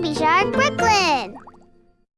Baby Shark Brooklyn.